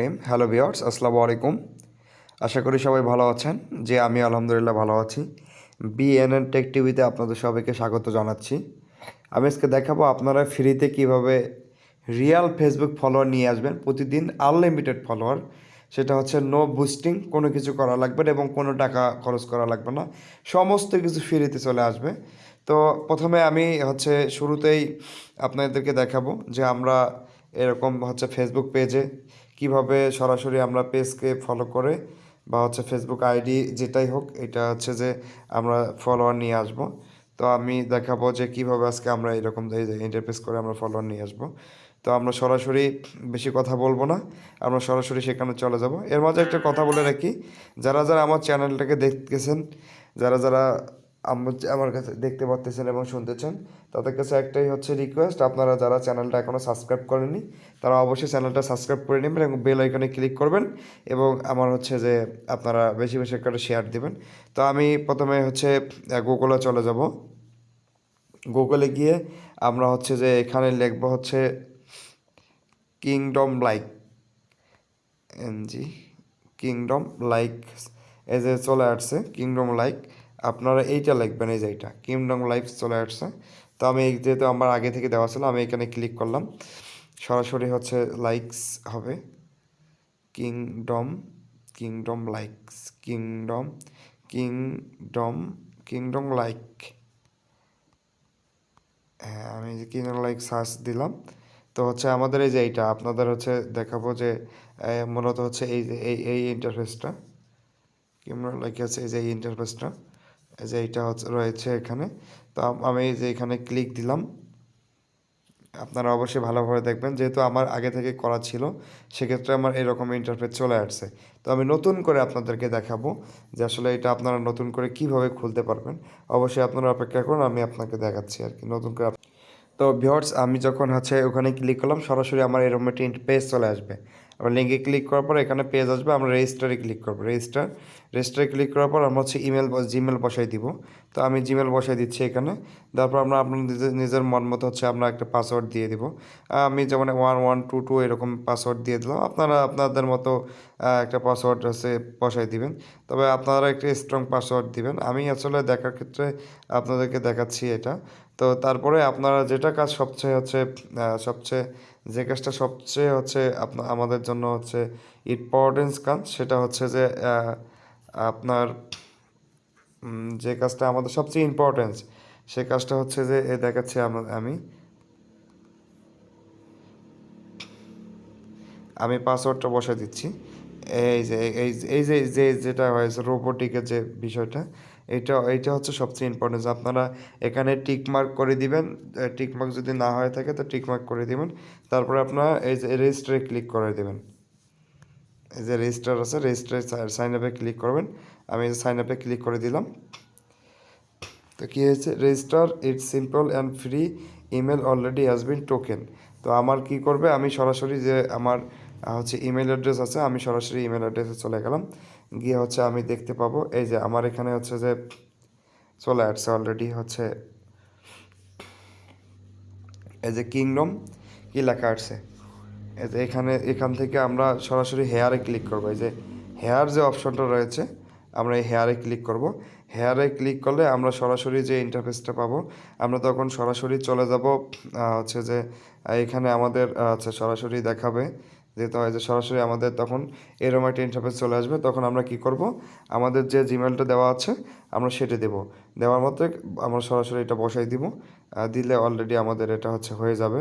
Name hello viewers আসসালামু আলাইকুম আশা করি সবাই ভালো আছেন। যে আমি আলহামদুলিল্লাহ ভালো আছি। বিএনএন টেক টিভিতে আপনাদের সবাইকে স্বাগত জানাচ্ছি। আমি আজকে দেখাবো আপনারা ফ্রিতে কীভাবে রিয়াল ফেসবুক ফলোয়ার নিয়ে আসবেন। প্রতিদিন আনলিমিটেড ফলোয়ার সেটা হচ্ছে নো বুস্টিং কোনো কিছু করা লাগবে না এবং কোনো টাকা খরচ করা লাগবে না। সমস্ত কিছু ফ্রিতে চলে আসবে। তো প্রথমে আমি হচ্ছে শুরুতেই আপনাদেরকে দেখাবো যে আমরা এরকম হচ্ছে ফেসবুক পেজে কীভাবে সরাসরি আমরা পেজকে ফলো করে বা হচ্ছে ফেসবুক আইডি যেটাই হোক, এটা হচ্ছে যে আমরা ফলোয়ার নিয়ে আসব। তো আমি দেখাবো যে কীভাবে আজকে আমরা এরকম ইন্টারফেস করে আমরা ফলোয়ার নিয়ে আসব। তো আমরা সরাসরি বেশি কথা বলব না, আমরা সরাসরি সেখানে চলে যাব। এর মাঝে একটা কথা বলে রাখি, যারা যারা আমার চ্যানেলটাকে দেখতেছেন, যারা যারা আমার কাছে দেখতে পাচ্তেছেন এবং শুনতেছেন, তাদের কাছে একটাই হচ্ছে রিকোয়েস্ট আপনারা যারা চ্যানেলটা এখনও সাবস্ক্রাইব করেননি, তারা অবশ্যই চ্যানেলটা সাবস্ক্রাইব করে নেবেন এবং বেল আইকনে ক্লিক করবেন এবং আমার হচ্ছে যে আপনারা বেশি বেশি করে শেয়ার দিবেন। তো আমি প্রথমে হচ্ছে গুগলে চলে যাব। গুগলে গিয়ে আমরা হচ্ছে যে এখানে লিখব হচ্ছে কিংডম লাইক এনজি কিংডম লাইক এই যে চলে আসছে কিংডম লাইক আপনারা এইটা লিখবেন, এই যে এইটা কিংডম লাইফ চলে আসছে। তো আমি যেহেতু আমার আগে থেকে দেওয়া ছিল, আমি এখানে ক্লিক করলাম। সরাসরি হচ্ছে লাইকস হবে। Kingdom kingdom likes kingdom kingdom kingdom like হ্যাঁ আমি যে কিংডম লাইক সার্চ দিলাম। তো হচ্ছে আমাদের এই যে এইটা, আপনাদের হচ্ছে দেখাবো যে মূলত হচ্ছে এই যে, এই এই ইন্টারফেসটা কিংডম লাইক আছে, এই যে এই ইন্টারফেসটা যে এইটা রয়েছে এখানে। তো আমি যে এখানে ক্লিক দিলাম। আপনারা অবশ্যই ভালোভাবে দেখবেন। যেহেতু আমার আগে থেকে করা ছিল, সেক্ষেত্রে আমার এরকম ইন্টারফেস চলে আসছে। তো আমি নতুন করে আপনাদেরকে দেখাবো যে আসলে এটা আপনারা নতুন করে কীভাবে খুলতে পারবেন। অবশ্যই আপনারা অপেক্ষা করুন, আমি আপনাকে দেখাচ্ছি আর কি নতুন করে তো ভিওর্স আমি যখন হচ্ছে ওখানে ক্লিক করলাম, সরাসরি আমার এরকম একটি পেজ চলে আসবে। আবার লিঙ্কে ক্লিক করার পর এখানে পেজ আসবে, আমরা রেজিস্টারে ক্লিক করব। রেজিস্টার রেজিস্টারে ক্লিক করার পর আমরা হচ্ছে ইমেল জিমেল বসাই দিব। তো আমি জিমেল বসাই দিচ্ছি এখানে। তারপর আমরা আপনার নিজের নিজের মন মতো হচ্ছে আমরা একটা পাসওয়ার্ড দিয়ে দিব। আমি যেমন ওয়ান ওয়ান টু টু এরকম পাসওয়ার্ড দিয়ে দিলাম। আপনারা আপনাদের মতো একটা পাসওয়ার্ড হচ্ছে বসাই দিবেন। তবে আপনারা একটা স্ট্রং পাসওয়ার্ড দিবেন। আমি আসলে দেখার ক্ষেত্রে আপনাদেরকে দেখাচ্ছি এটা। তো তারপরে আপনারা যেটা কাজ সবচেয়ে হচ্ছে সবচেয়ে যে কাজটা সবচেয়ে হচ্ছে আপনা, আমাদের জন্য হচ্ছে ইম্পর্টেন্স কাজ, সেটা হচ্ছে যে আপনার যে কাজটা আমাদের সবচেয়ে ইম্পর্টেন্স সে কাজটা হচ্ছে যে, এ দেখাচ্ছি আমি আমি। পাসওয়ার্ডটা বসে দিচ্ছি। এই যে এই যে যেটা হয়েছে রোবোটিকের যে বিষয়টা এটা এটা হচ্ছে সবচেয়ে ইম্পর্টেন্ট আপনারা এখানে টিকমার্ক করে দিবেন টিকমার্ক যদি না হয়ে থাকে তো টিকমার্ক করে দিবেন, তারপরে আপনারা এই যে রেজিস্টারে ক্লিক করে দেবেন। এই যে রেজিস্টার আছে রেজিস্টারে সাইন আপে ক্লিক করবেন। আমি সাইন আপে ক্লিক করে দিলাম। তো কী হয়েছে? Register it's simple and free email already has been taken তো আমার কি করবে? আমি সরাসরি যে আমার হচ্ছে ইমেল অ্যাড্রেস আছে, আমি সরাসরি ইমেল অ্যাড্রেসে চলে গেলাম। গিয়ে হচ্ছে আমি দেখতে পাবো। এই যে আমার এখানে হচ্ছে যে চলে আসছে অলরেডি হচ্ছে এই যে কিংডম কি লেখা আসছে? এই যে এখানে এখান থেকে আমরা সরাসরি হেয়ারে ক্লিক করব। এই যে হেয়ার যে অপশনটা রয়েছে আমরা এই হেয়ারে ক্লিক করব। হেয়ারে ক্লিক করলে আমরা সরাসরি যে ইন্টারফেসটা পাবো আমরা তখন সরাসরি চলে যাব হচ্ছে যে এখানে আমাদের আহ, হচ্ছে সরাসরি দেখাবে। যেহেতু হয় যে সরাসরি আমাদের তখন এরকম একটা ইন্টারফেস চলে আসবে, তখন আমরা কি করব? আমাদের যে জিমেলটা দেওয়া আছে, আমরা সেটা দেব। দেওয়ার মধ্যে আমরা সরাসরি এটা বসাই দিব। দিলে অলরেডি আমাদের এটা হচ্ছে হয়ে যাবে।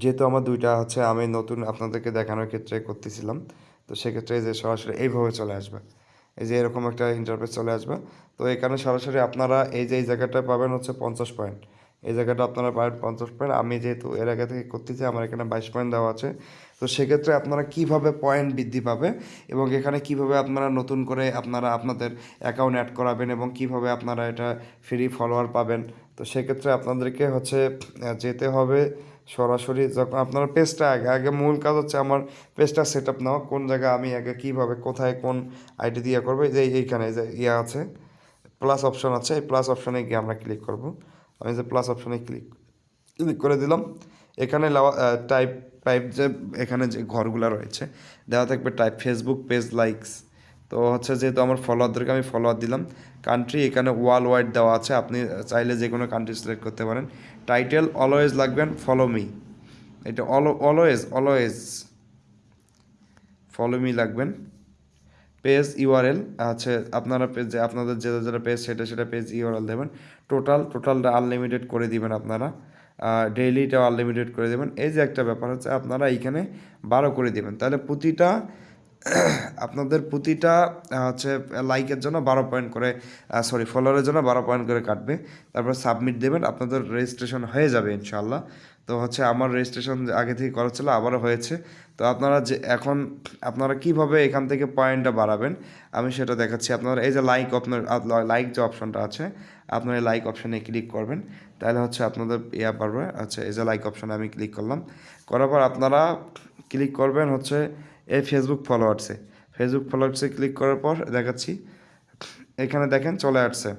যেহেতু আমার দুইটা হচ্ছে আমি নতুন আপনাদেরকে দেখানোর ক্ষেত্রে করতেছিলাম। তো সেক্ষেত্রে যে সরাসরি এইভাবে চলে আসবে। এই যে এরকম একটা ইন্টারফেস চলে আসবে। তো এখানে সরাসরি আপনারা এই যে এই জায়গাটা পাবেন হচ্ছে পঞ্চাশ পয়েন্ট এই জায়গাটা আপনারা পাবেন পঞ্চাশ পয়েন্ট আমি যেহেতু এর আগে থেকে করতে করতেছি, আমার এখানে বাইশ পয়েন্ট দেওয়া আছে। তো সেক্ষেত্রে আপনারা কীভাবে পয়েন্ট বৃদ্ধি পাবে এবং এখানে কীভাবে আপনারা নতুন করে আপনারা আপনাদের অ্যাকাউন্ট অ্যাড করাবেন এবং কীভাবে আপনারা এটা ফ্রি ফলোয়ার পাবেন? তো সেক্ষেত্রে আপনাদেরকে হচ্ছে যেতে হবে সরাসরি যখন আপনার পেজটা আগে আগে মূল কাজ হচ্ছে আমার পেজটা সেট আপ নেওয়া কোন জায়গায় আমি আগে কীভাবে, কোথায় কোন আইডি দিয়ে করব। যে এইখানে যে ইয়ে আছে প্লাস অপশন আছে, এই প্লাস অপশনে গিয়ে আমরা ক্লিক করব। আমি যে প্লাস অপশানে ক্লিক ক্লিক করে দিলাম, এখানে টাইপ টাইপ যে এখানে যে ঘরগুলো রয়েছে, দেওয়া থাকবে টাইপ ফেসবুক পেজ লাইকস তো হচ্ছে যেহেতু আমার ফলোয়ারদেরকে আমি ফলোয়ার দিলাম কান্ট্রি এখানে ওয়ার্ল্ড ওয়াইড দেওয়া আছে, আপনি চাইলে যে কোনো কান্ট্রি সিলেক্ট করতে পারেন। টাইটেল অলওয়েজ লাগবেন ফলো মি এটা অলওয়েজ অলওয়েজ ফলো মি লাগবেন পেজ ইউআরএল, আছে আপনারা পেজ আপনাদের যেটা যেটা পেজ সেটা সেটা পেজ ইউআরএল দেবেন। টোটাল, টোটালটা আনলিমিটেড করে দিবেন আপনারা। ডেইলিটাও আনলিমিটেড করে দেবেন। এই যে একটা ব্যাপার হচ্ছে, আপনারা এইখানে বারো করে দেবেন। তাহলে প্রতিটা আপনাদের প্রতিটা হচ্ছে লাইকের জন্য বারো পয়েন্ট করে সরি ফলোয়ারের জন্য বারো পয়েন্ট করে কাটবে। তারপর সাবমিট দেবেন, আপনাদের রেজিস্ট্রেশন হয়ে যাবে ইনশাল্লাহ তো হচ্ছে, আমার রেজিস্ট্রেশন আগে থেকে করা ছিল, আবারও হয়েছে। তো আপনারা যে এখন, আপনারা কীভাবে এখান থেকে পয়েন্টটা বাড়াবেন, আমি সেটা দেখাচ্ছি। আপনারা এই যে লাইক আপনার লাইক যে অপশনটা আছে, আপনার এই লাইক অপশনে ক্লিক করবেন। তাহলে হচ্ছে, আপনাদের ইয়া পারবে আচ্ছা এই যে লাইক অপশানে আমি ক্লিক করলাম। করার পর আপনারা ক্লিক করবেন হচ্ছে এই ফেসবুক ফলোয়ার্সে ফেসবুক ফলোয়ার্সে ক্লিক করার পর দেখাচ্ছি। এখানে দেখেন চলে আসছে।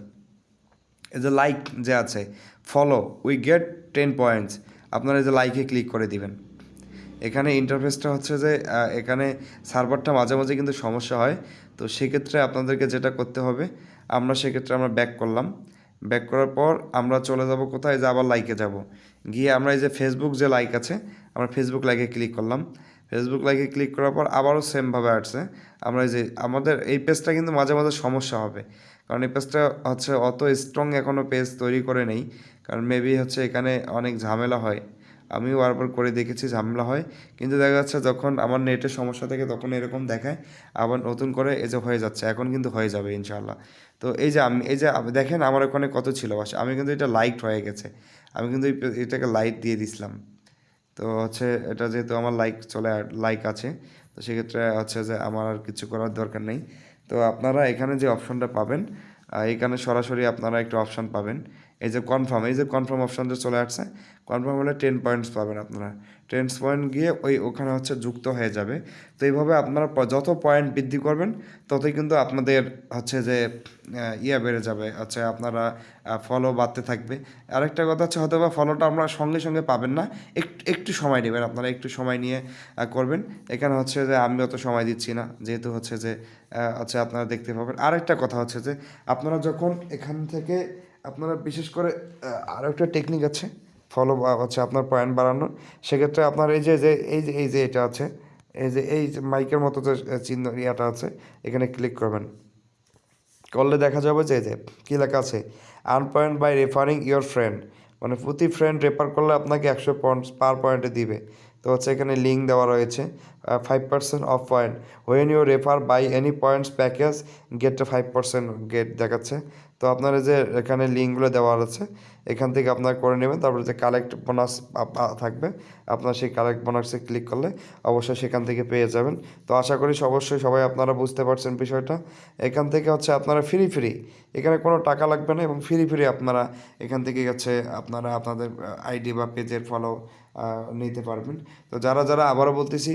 এই যে লাইক যে আছে follow we get ten points আপনারা এই যে লাইকে ক্লিক করে দিবেন। এখানে ইন্টারফেসটা হচ্ছে যে এখানে সার্ভারটা মাঝে মাঝে কিন্তু সমস্যা হয়। তো সেক্ষেত্রে আপনাদেরকে যেটা করতে হবে, আমরা সেক্ষেত্রে আমরা ব্যাক করলাম। ব্যাক করার পর আমরা চলে যাব কোথায়? যে আবার লাইকে যাব। গিয়ে আমরা এই যে ফেসবুক যে লাইক আছে, আমরা ফেসবুক লাইকে ক্লিক করলাম। ফেসবুক লাইকে ক্লিক করার পর আবারও সেমভাবে আসছে। আমরা যে, আমাদের এই পেজটা কিন্তু মাঝে মাঝে সমস্যা হবে। কারণ এই পেজটা হচ্ছে অত স্ট্রং এখনও পেজ তৈরি করে নেই। কারণ মেবি হচ্ছে এখানে অনেক ঝামেলা হয়। আমিও বারবার করে দেখেছি ঝামেলা হয়। কিন্তু দেখা যাচ্ছে যখন আমার নেটের সমস্যা থাকে তখন এরকম দেখায়। আবার নতুন করে এই যে হয়ে যাচ্ছে, এখন কিন্তু হয়ে যাবে ইনশাল্লাহ তো এই যে আমি, এই যে দেখেন আমার ওখানে কত ছিল। আমি কিন্তু এটা লাইট হয়ে গেছে। আমি কিন্তু এটাকে লাইট দিয়ে দিছিলাম। তো হচ্ছে এটা যেহেতু আমার লাইক চলে লাইক আছে, তো সেক্ষেত্রে হচ্ছে যে আমার আর কিছু করার দরকার নেই। তো আপনারা এখানে যে অপশনটা পাবেন এখানে সরাসরি আপনারা একটা অপশান পাবেন। এই যে কনফার্ম এই যে কনফার্ম অপশন যে চলে আসছে কনফার্ম হলে টেন পয়েন্টস পাবেন আপনারা। টেন পয়েন্ট গিয়ে ওই ওখানে হচ্ছে যুক্ত হয়ে যাবে। তো এইভাবে আপনারা যত পয়েন্ট বৃদ্ধি করবেন ততই কিন্তু আপনাদের হচ্ছে যে ইয়ে বেড়ে যাবে। হচ্ছে আপনারা ফলো বাড়তে থাকবে। আরেকটা কথা হচ্ছে হয়তো বা ফলোটা আমরা সঙ্গে সঙ্গে পাবেন না। একটু একটু সময় নেবেন আপনারা একটু সময় নিয়ে করবেন। এখানে হচ্ছে যে আমি অত সময় দিচ্ছি না। যেহেতু হচ্ছে যে আহ, হচ্ছে আপনারা দেখতে পাবেন। আরেকটা কথা হচ্ছে যে আপনারা যখন এখান থেকে আপনারা বিশেষ করে আরও একটা টেকনিক আছে ফলো হচ্ছে আপনার পয়েন্ট বাড়ানোর। সেক্ষেত্রে আপনার এই যে যে, এই যে এই যে এটা আছে, এই যে, এই মাইকের মতো যে চিহ্ন ইয়াটা আছে, এখানে ক্লিক করবেন। করলে দেখা যাবে যে যে, কী লেখা আছে? Earn point by referring your friend মানে প্রতি ফ্রেন্ড রেফার করলে আপনাকে একশো পয়েন্টস পার পয়েন্টে দিবে। তো হচ্ছে এখানে লিঙ্ক দেওয়া রয়েছে five percent off point when you refer buy any points package get five percent get দেখাচ্ছে। তো আপনার যে এখানে লিঙ্কগুলো দেওয়া আছে, এখান থেকে আপনারা করে নেবেন। তারপরে যে কালেক্ট বোনাস থাকবে, আপনার সেই কালেক্ট বোনাসে ক্লিক করলে অবশ্যই সেখান থেকে পেয়ে যাবেন। তো আশা করি অবশ্যই সবাই আপনারা বুঝতে পারছেন বিষয়টা। এখান থেকে হচ্ছে আপনারা ফ্রি ফ্রি এখানে কোনো টাকা লাগবে না এবং ফ্রি ফ্রি আপনারা এখান থেকে হচ্ছে আপনারা আপনাদের আইডি বা পেজের ফলো নিতে পারবেন। তো যারা যারা আবারও বলতেছি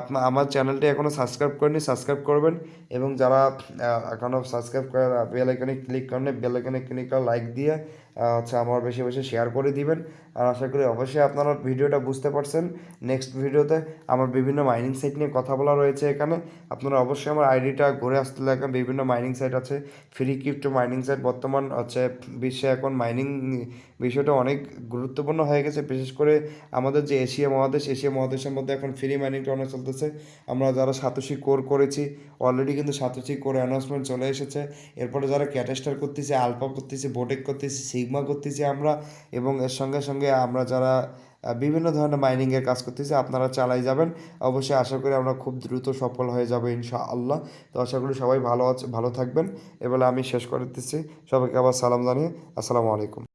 আপনার আমার চ্যানেলটি এখনও সাবস্ক্রাইব করেনি সাবস্ক্রাইব করবেন এবং যারা এখনও সাবস্ক্রাইব করে বেল আইকনে ক্লিক করেন বেল আইকনে ক্লিক করে লাইক দিয়ে আহ, হচ্ছে আমার বেশি বেশি শেয়ার করে দিবেন। আর আশা করি অবশ্যই আপনারা ভিডিওটা বুঝতে পারছেন। নেক্সট ভিডিওতে আমার বিভিন্ন মাইনিং সাইট নিয়ে কথা বলা রয়েছে এখানে। আপনারা অবশ্যই আমার আইডিটা ঘুরে আসতে লাগবেন বিভিন্ন মাইনিং সাইট আছে। ফ্রি ক্রিপ্টো মাইনিং সাইট বর্তমান হচ্ছে বিশ্বে এখন মাইনিং বিষয়টা অনেক গুরুত্বপূর্ণ হয়ে গেছে। বিশেষ করে আমাদের যে এশিয়া মহাদেশ, এশিয়া মহাদেশের মধ্যে এখন ফ্রি মাইনিংটা অনেক চলতেছে। আমরা যারা সাতোশি কোর করেছি অলরেডি কিন্তু সাতোশি কোর অ্যানাউন্সমেন্ট চলে এসেছে। এরপরে যারা ক্যাটেস্টার করতেছে আলফা করতেছে বোটেক করতেছে সিগমা করতেছি আমরা এবং এর সঙ্গে সঙ্গে আমরা যারা বিভিন্ন ধরনের মাইনিংয়ের কাজ করতেছি আপনারা চালাই যাবেন। অবশ্যই আশা করি আমরা খুব দ্রুত সফল হয়ে যাব ইনশা আল্লাহ তো আশা করি সবাই ভালো আছে, ভালো থাকবেন। এবারে আমি শেষ করে দিচ্ছি সবাইকে আবার সালাম জানিয়ে আসসালামু আলাইকুম।